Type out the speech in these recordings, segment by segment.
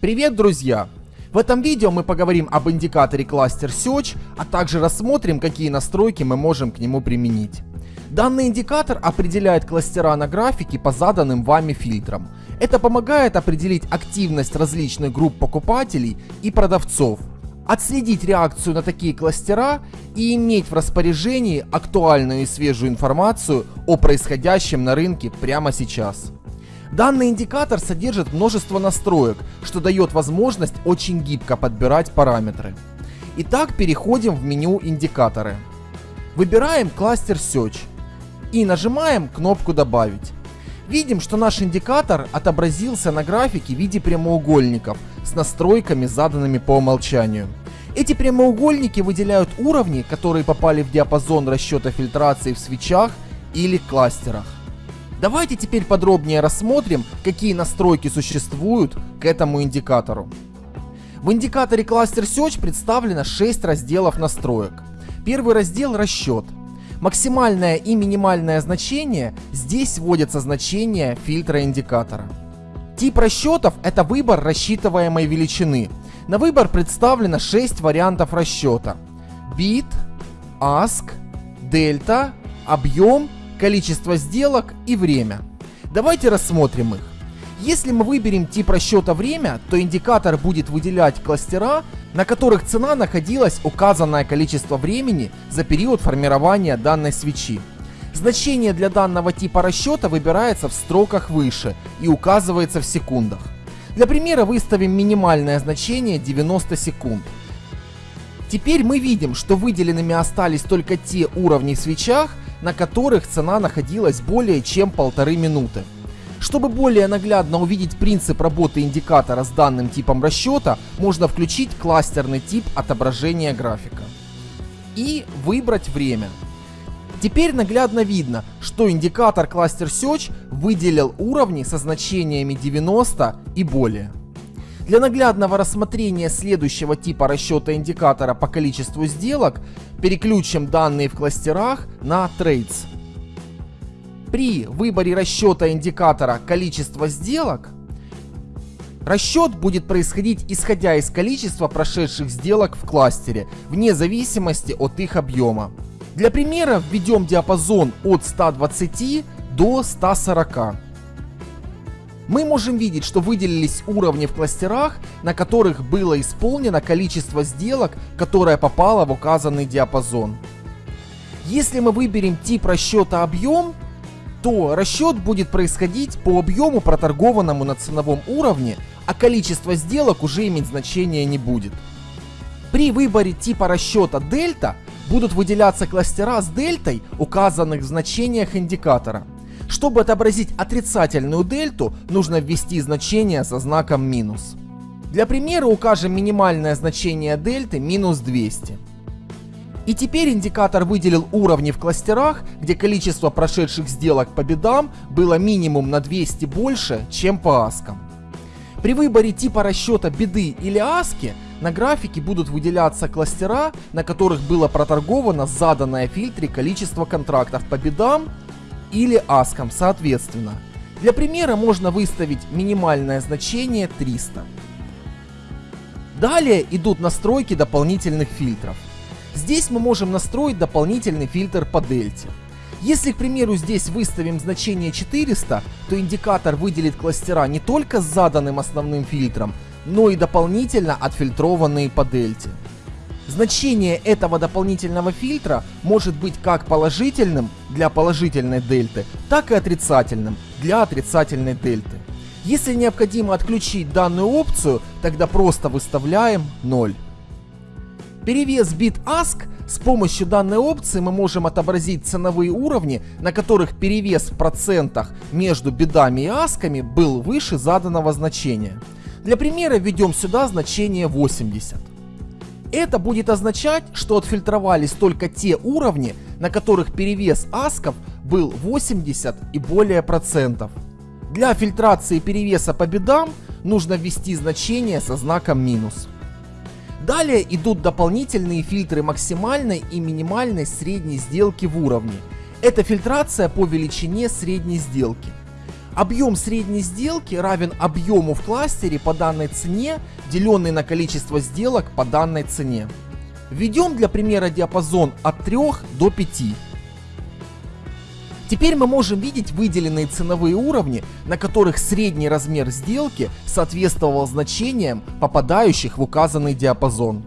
Привет, друзья! В этом видео мы поговорим об индикаторе Cluster Search, а также рассмотрим, какие настройки мы можем к нему применить. Данный индикатор определяет кластера на графике по заданным вами фильтрам. Это помогает определить активность различных групп покупателей и продавцов, отследить реакцию на такие кластера и иметь в распоряжении актуальную и свежую информацию о происходящем на рынке прямо сейчас. Данный индикатор содержит множество настроек, что дает возможность очень гибко подбирать параметры. Итак, переходим в меню индикаторы. Выбираем кластер Search и нажимаем кнопку «Добавить». Видим, что наш индикатор отобразился на графике в виде прямоугольников с настройками, заданными по умолчанию. Эти прямоугольники выделяют уровни, которые попали в диапазон расчета фильтрации в свечах или кластерах. Давайте теперь подробнее рассмотрим, какие настройки существуют к этому индикатору. В индикаторе Cluster Search представлено 6 разделов настроек. Первый раздел – расчет. Максимальное и минимальное значение здесь вводятся значения фильтра индикатора. Тип расчетов – это выбор рассчитываемой величины. На выбор представлено 6 вариантов расчета. Bit, ASK, дельта, объем количество сделок и время. Давайте рассмотрим их. Если мы выберем тип расчета время, то индикатор будет выделять кластера, на которых цена находилась указанное количество времени за период формирования данной свечи. Значение для данного типа расчета выбирается в строках выше и указывается в секундах. Для примера выставим минимальное значение 90 секунд. Теперь мы видим, что выделенными остались только те уровни в свечах, на которых цена находилась более чем полторы минуты. Чтобы более наглядно увидеть принцип работы индикатора с данным типом расчета, можно включить кластерный тип отображения графика и выбрать время. Теперь наглядно видно, что индикатор Cluster Search выделил уровни со значениями 90 и более. Для наглядного рассмотрения следующего типа расчета индикатора по количеству сделок переключим данные в кластерах на Trades. При выборе расчета индикатора количества сделок Расчет будет происходить исходя из количества прошедших сделок в кластере, вне зависимости от их объема. Для примера введем диапазон от 120 до 140 мы можем видеть, что выделились уровни в кластерах, на которых было исполнено количество сделок, которое попало в указанный диапазон. Если мы выберем тип расчета объем, то расчет будет происходить по объему, проторгованному на ценовом уровне, а количество сделок уже иметь значения не будет. При выборе типа расчета дельта будут выделяться кластера с дельтой, указанных в значениях индикатора. Чтобы отобразить отрицательную дельту, нужно ввести значение со знаком минус. Для примера укажем минимальное значение дельты минус 200. И теперь индикатор выделил уровни в кластерах, где количество прошедших сделок по бедам было минимум на 200 больше, чем по аскам. При выборе типа расчета беды или аски на графике будут выделяться кластера, на которых было проторговано заданное в фильтре количество контрактов по бедам или аском соответственно. Для примера можно выставить минимальное значение 300. Далее идут настройки дополнительных фильтров. Здесь мы можем настроить дополнительный фильтр по дельте. Если, к примеру, здесь выставим значение 400, то индикатор выделит кластера не только с заданным основным фильтром, но и дополнительно отфильтрованные по дельте. Значение этого дополнительного фильтра может быть как положительным для положительной дельты, так и отрицательным для отрицательной дельты. Если необходимо отключить данную опцию, тогда просто выставляем 0. Перевес бит ask с помощью данной опции мы можем отобразить ценовые уровни, на которых перевес в процентах между бедами и асками был выше заданного значения. Для примера введем сюда значение 80. Это будет означать, что отфильтровались только те уровни, на которых перевес асков был 80 и более процентов. Для фильтрации перевеса по бедам нужно ввести значение со знаком минус. Далее идут дополнительные фильтры максимальной и минимальной средней сделки в уровне. Это фильтрация по величине средней сделки. Объем средней сделки равен объему в кластере по данной цене, деленный на количество сделок по данной цене. Введем для примера диапазон от 3 до 5. Теперь мы можем видеть выделенные ценовые уровни, на которых средний размер сделки соответствовал значениям, попадающих в указанный диапазон.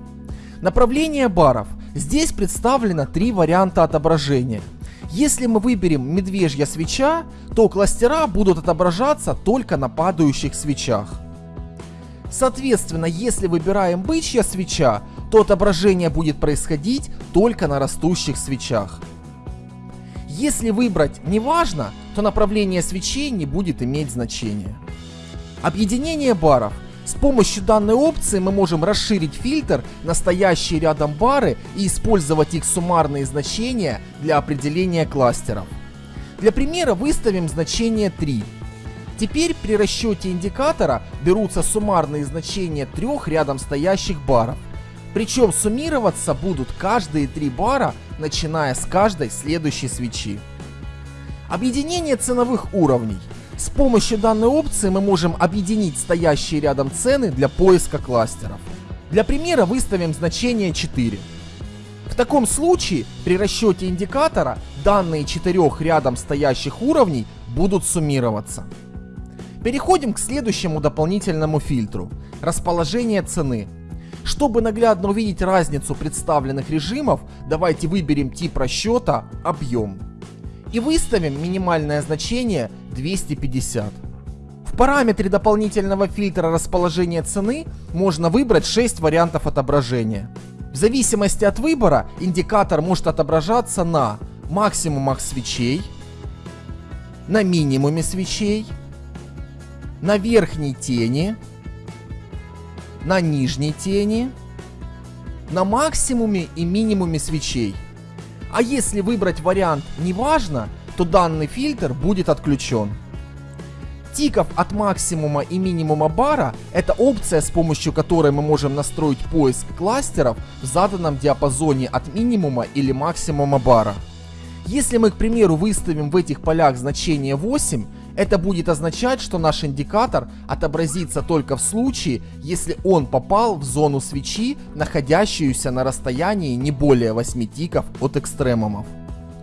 Направление баров. Здесь представлено три варианта отображения – если мы выберем медвежья свеча, то кластера будут отображаться только на падающих свечах. Соответственно, если выбираем бычья свеча, то отображение будет происходить только на растущих свечах. Если выбрать «неважно», то направление свечей не будет иметь значения. Объединение баров – с помощью данной опции мы можем расширить фильтр на стоящие рядом бары и использовать их суммарные значения для определения кластеров. Для примера выставим значение 3. Теперь при расчете индикатора берутся суммарные значения трех рядом стоящих баров. Причем суммироваться будут каждые три бара, начиная с каждой следующей свечи. Объединение ценовых уровней. С помощью данной опции мы можем объединить стоящие рядом цены для поиска кластеров. Для примера выставим значение 4. В таком случае при расчете индикатора данные четырех рядом стоящих уровней будут суммироваться. Переходим к следующему дополнительному фильтру – расположение цены. Чтобы наглядно увидеть разницу представленных режимов, давайте выберем тип расчета «Объем» и выставим минимальное значение 250. В параметре дополнительного фильтра расположения цены можно выбрать 6 вариантов отображения. В зависимости от выбора индикатор может отображаться на максимумах свечей, на минимуме свечей, на верхней тени, на нижней тени, на максимуме и минимуме свечей. А если выбрать вариант «неважно», то данный фильтр будет отключен. Тиков от максимума и минимума бара – это опция, с помощью которой мы можем настроить поиск кластеров в заданном диапазоне от минимума или максимума бара. Если мы, к примеру, выставим в этих полях значение 8, это будет означать, что наш индикатор отобразится только в случае, если он попал в зону свечи, находящуюся на расстоянии не более 8 тиков от экстремумов.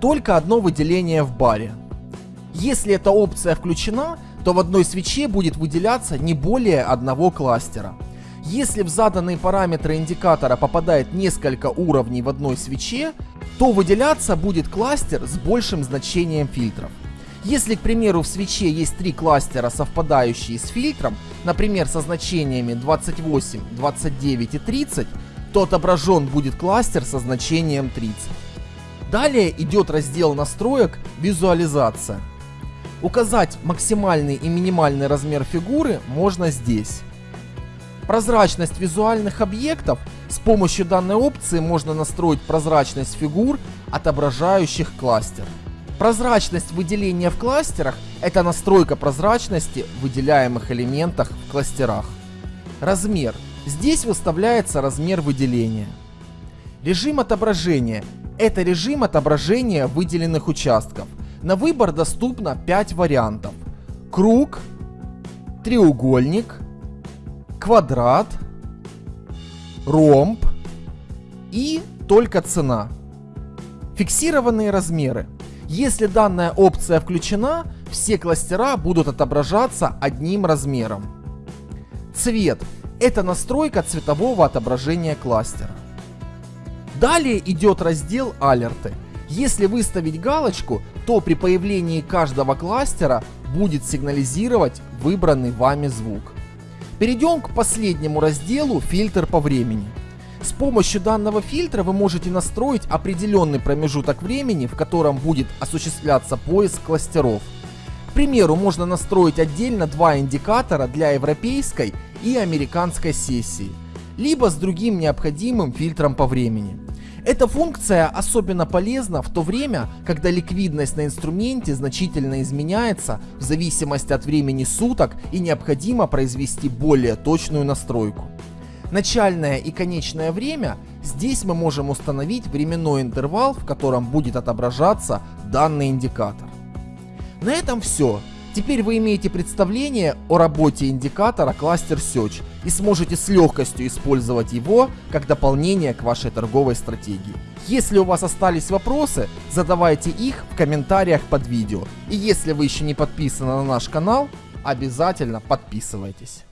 Только одно выделение в баре. Если эта опция включена, то в одной свече будет выделяться не более одного кластера. Если в заданные параметры индикатора попадает несколько уровней в одной свече, то выделяться будет кластер с большим значением фильтров. Если, к примеру, в свече есть три кластера, совпадающие с фильтром, например, со значениями 28, 29 и 30, то отображен будет кластер со значением 30. Далее идет раздел настроек «Визуализация». Указать максимальный и минимальный размер фигуры можно здесь. Прозрачность визуальных объектов с помощью данной опции можно настроить прозрачность фигур, отображающих кластер. Прозрачность выделения в кластерах – это настройка прозрачности в выделяемых элементах в кластерах. Размер. Здесь выставляется размер выделения. Режим отображения – это режим отображения выделенных участков. На выбор доступно 5 вариантов. Круг, треугольник, квадрат, ромб и только цена. Фиксированные размеры – если данная опция включена, все кластера будут отображаться одним размером. Цвет – это настройка цветового отображения кластера. Далее идет раздел «Алерты». Если выставить галочку, то при появлении каждого кластера будет сигнализировать выбранный вами звук. Перейдем к последнему разделу «Фильтр по времени». С помощью данного фильтра вы можете настроить определенный промежуток времени, в котором будет осуществляться поиск кластеров. К примеру, можно настроить отдельно два индикатора для европейской и американской сессии, либо с другим необходимым фильтром по времени. Эта функция особенно полезна в то время, когда ликвидность на инструменте значительно изменяется в зависимости от времени суток и необходимо произвести более точную настройку начальное и конечное время, здесь мы можем установить временной интервал, в котором будет отображаться данный индикатор. На этом все. Теперь вы имеете представление о работе индикатора Cluster Search и сможете с легкостью использовать его как дополнение к вашей торговой стратегии. Если у вас остались вопросы, задавайте их в комментариях под видео. И если вы еще не подписаны на наш канал, обязательно подписывайтесь.